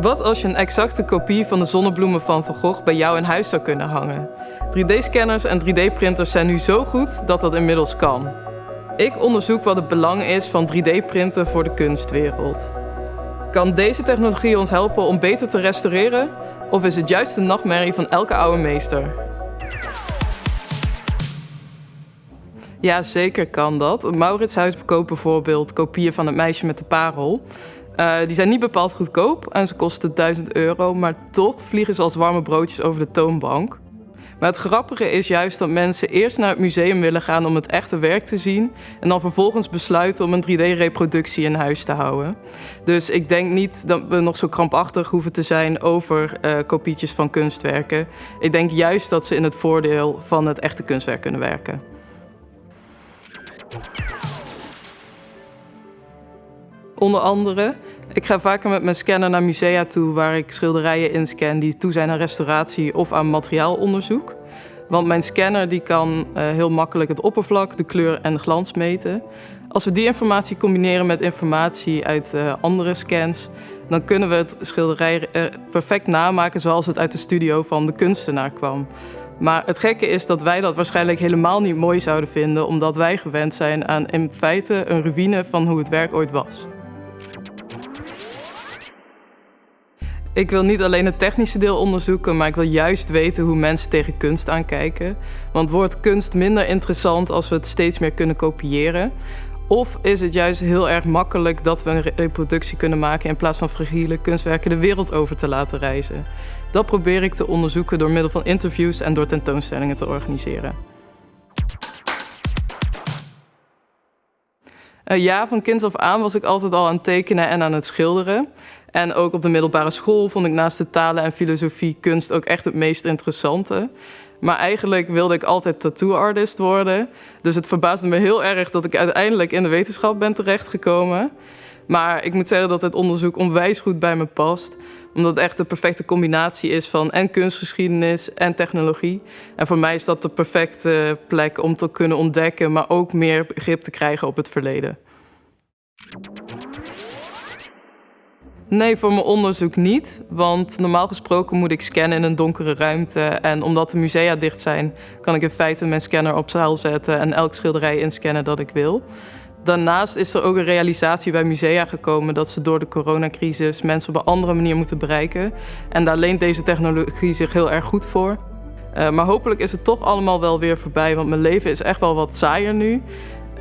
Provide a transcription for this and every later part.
Wat als je een exacte kopie van de zonnebloemen van Van Gogh bij jou in huis zou kunnen hangen? 3D-scanners en 3D-printers zijn nu zo goed dat dat inmiddels kan. Ik onderzoek wat het belang is van 3D-printen voor de kunstwereld. Kan deze technologie ons helpen om beter te restaureren? Of is het juist de nachtmerrie van elke oude meester? Ja, zeker kan dat. Mauritshuis verkoopt bijvoorbeeld kopieën van het meisje met de parel. Uh, die zijn niet bepaald goedkoop en ze kosten 1000 euro, maar toch vliegen ze als warme broodjes over de toonbank. Maar het grappige is juist dat mensen eerst naar het museum willen gaan om het echte werk te zien en dan vervolgens besluiten om een 3D-reproductie in huis te houden. Dus ik denk niet dat we nog zo krampachtig hoeven te zijn over uh, kopietjes van kunstwerken. Ik denk juist dat ze in het voordeel van het echte kunstwerk kunnen werken. Onder andere, ik ga vaker met mijn scanner naar musea toe waar ik schilderijen inscan die toe zijn aan restauratie of aan materiaalonderzoek. Want mijn scanner die kan uh, heel makkelijk het oppervlak, de kleur en de glans meten. Als we die informatie combineren met informatie uit uh, andere scans, dan kunnen we het schilderij uh, perfect namaken zoals het uit de studio van de kunstenaar kwam. Maar het gekke is dat wij dat waarschijnlijk helemaal niet mooi zouden vinden, omdat wij gewend zijn aan in feite een ruïne van hoe het werk ooit was. Ik wil niet alleen het technische deel onderzoeken, maar ik wil juist weten hoe mensen tegen kunst aankijken. Want wordt kunst minder interessant als we het steeds meer kunnen kopiëren? Of is het juist heel erg makkelijk dat we een reproductie kunnen maken in plaats van fragiele kunstwerken de wereld over te laten reizen? Dat probeer ik te onderzoeken door middel van interviews en door tentoonstellingen te organiseren. Uh, ja, van kinds af aan was ik altijd al aan het tekenen en aan het schilderen. En ook op de middelbare school vond ik naast de talen en filosofie kunst ook echt het meest interessante. Maar eigenlijk wilde ik altijd tattoo-artist worden. Dus het verbaasde me heel erg dat ik uiteindelijk in de wetenschap ben terechtgekomen. Maar ik moet zeggen dat het onderzoek onwijs goed bij me past. Omdat het echt de perfecte combinatie is van en kunstgeschiedenis en technologie. En voor mij is dat de perfecte plek om te kunnen ontdekken, maar ook meer begrip te krijgen op het verleden. Nee, voor mijn onderzoek niet. Want normaal gesproken moet ik scannen in een donkere ruimte. En omdat de musea dicht zijn, kan ik in feite mijn scanner op zaal zetten en elk schilderij inscannen dat ik wil. Daarnaast is er ook een realisatie bij musea gekomen dat ze door de coronacrisis mensen op een andere manier moeten bereiken. En daar leent deze technologie zich heel erg goed voor. Uh, maar hopelijk is het toch allemaal wel weer voorbij, want mijn leven is echt wel wat saaier nu.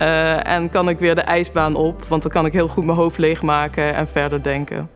Uh, en kan ik weer de ijsbaan op, want dan kan ik heel goed mijn hoofd leegmaken en verder denken.